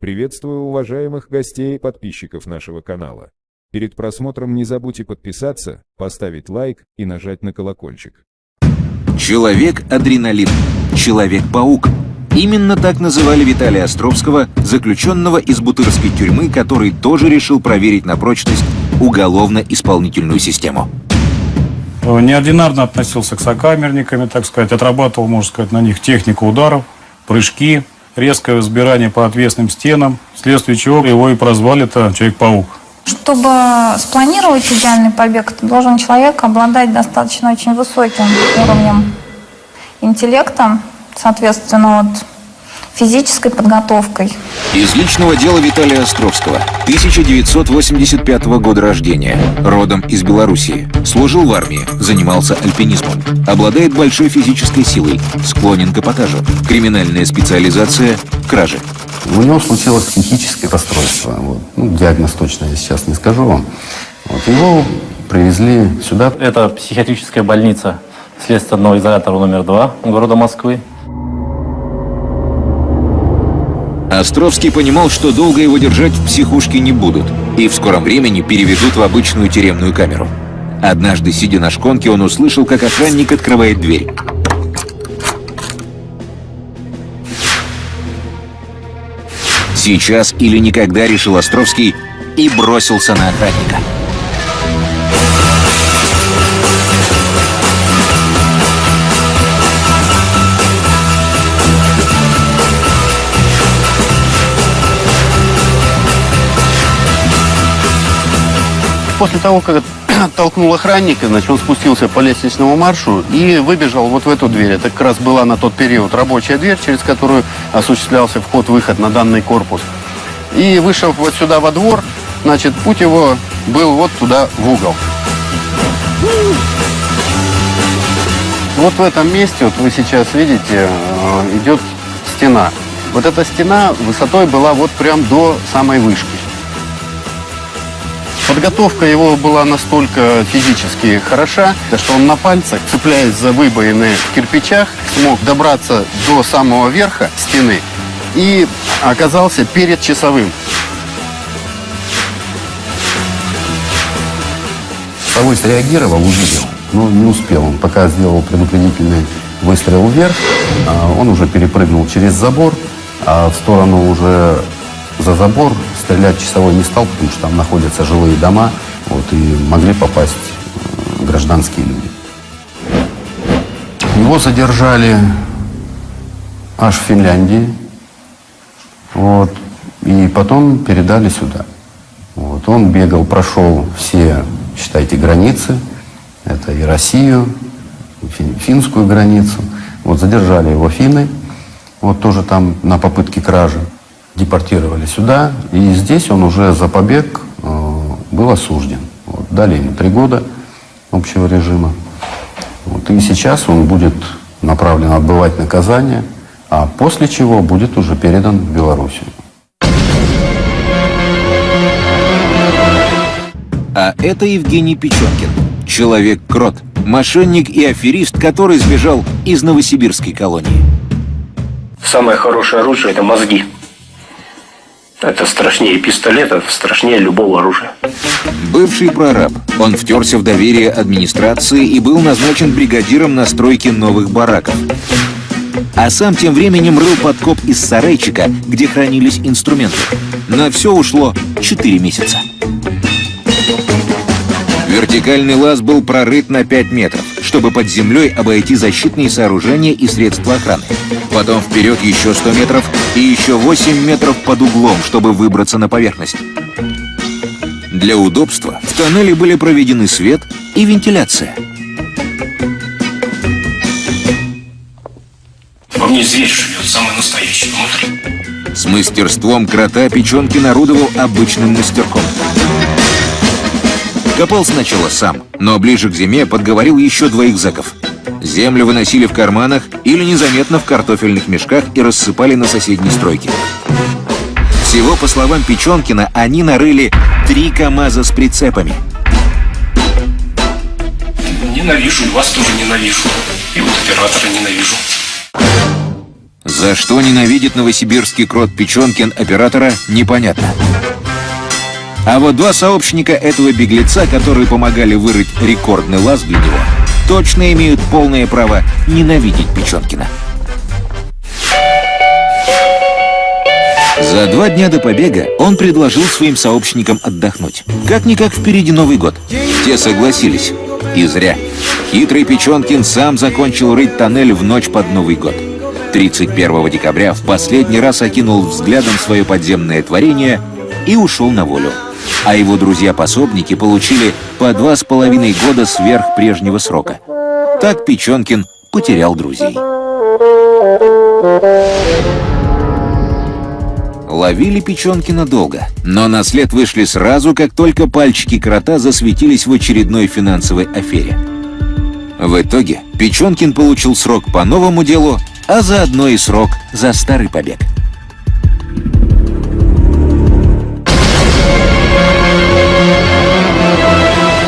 Приветствую уважаемых гостей и подписчиков нашего канала. Перед просмотром не забудьте подписаться, поставить лайк и нажать на колокольчик. Человек-адреналин. Человек-паук. Именно так называли Виталия Островского, заключенного из Бутырской тюрьмы, который тоже решил проверить на прочность уголовно-исполнительную систему. Неординарно относился к сокамерникам, так сказать, отрабатывал, можно сказать, на них технику ударов, прыжки, резкое взбирание по отвесным стенам, вследствие чего его и прозвали-то Человек-паук. Чтобы спланировать идеальный побег, должен человек обладать достаточно очень высоким уровнем интеллекта, соответственно, вот, физической подготовкой. Из личного дела Виталия Островского, 1985 года рождения, родом из Белоруссии. Служил в армии, занимался альпинизмом. Обладает большой физической силой, склонен к эпатажу. Криминальная специализация – кражи. У него случилось психическое расстройство. Вот. Ну, диагноз точно я сейчас не скажу вам. Вот. Его привезли сюда. Это психиатрическая больница следственного изолятора номер два города Москвы. Островский понимал, что долго его держать в психушке не будут, и в скором времени переведут в обычную тюремную камеру. Однажды, сидя на шконке, он услышал, как охранник открывает дверь. Сейчас или никогда, решил Островский, и бросился на охранника. После того, как толкнул охранника, значит, он спустился по лестничному маршу и выбежал вот в эту дверь. Это как раз была на тот период рабочая дверь, через которую осуществлялся вход-выход на данный корпус. И вышел вот сюда во двор, значит, путь его был вот туда в угол. Вот в этом месте, вот вы сейчас видите, э, идет стена. Вот эта стена высотой была вот прям до самой вышки. Подготовка его была настолько физически хороша, что он на пальцах, цепляясь за выбоины в кирпичах, смог добраться до самого верха стены и оказался перед часовым. Часовой среагировал, увидел, но не успел. Он пока сделал предупредительный выстрел вверх, а он уже перепрыгнул через забор, а в сторону уже за забор стрелять часовой не стал, потому что там находятся жилые дома, вот, и могли попасть э, гражданские люди. Его задержали аж в Финляндии, вот, и потом передали сюда. Вот, он бегал, прошел все, считайте, границы, это и Россию, и финскую границу. Вот задержали его финны, вот тоже там на попытке кражи депортировали сюда, и здесь он уже за побег э, был осужден. Вот, дали ему три года общего режима. Вот, и сейчас он будет направлен отбывать наказание, а после чего будет уже передан в Белоруссию. А это Евгений Печенкин, человек-крот, мошенник и аферист, который сбежал из новосибирской колонии. Самое хорошее оружие – это мозги. Это страшнее пистолета, страшнее любого оружия. Бывший прораб. Он втерся в доверие администрации и был назначен бригадиром на стройке новых бараков. А сам тем временем рыл подкоп из сарайчика, где хранились инструменты. На все ушло 4 месяца. Вертикальный лаз был прорыт на 5 метров, чтобы под землей обойти защитные сооружения и средства охраны. Потом вперед еще 100 метров и еще 8 метров под углом, чтобы выбраться на поверхность. Для удобства в тоннеле были проведены свет и вентиляция. Во мне зверь живет, самый настоящий, внутри. С мастерством крота Печенкин орудовал обычным мастерком. Копал сначала сам, но ближе к зиме подговорил еще двоих заков. Землю выносили в карманах или незаметно в картофельных мешках и рассыпали на соседней стройке. Всего, по словам Печенкина, они нарыли три КАМАЗа с прицепами. Ненавижу, и вас тоже ненавижу. И вот оператора ненавижу. За что ненавидит новосибирский крот Печенкин оператора, непонятно. А вот два сообщника этого беглеца, которые помогали вырыть рекордный лаз для него, точно имеют полное право ненавидеть Печенкина. За два дня до побега он предложил своим сообщникам отдохнуть. Как-никак впереди Новый год. Те согласились. И зря. Хитрый Печенкин сам закончил рыть тоннель в ночь под Новый год. 31 декабря в последний раз окинул взглядом свое подземное творение и ушел на волю. А его друзья-пособники получили по два с половиной года сверх прежнего срока. Так Печенкин потерял друзей. Ловили Печенкина долго, но на след вышли сразу, как только пальчики крота засветились в очередной финансовой афере. В итоге Печенкин получил срок по новому делу, а заодно и срок за старый побег.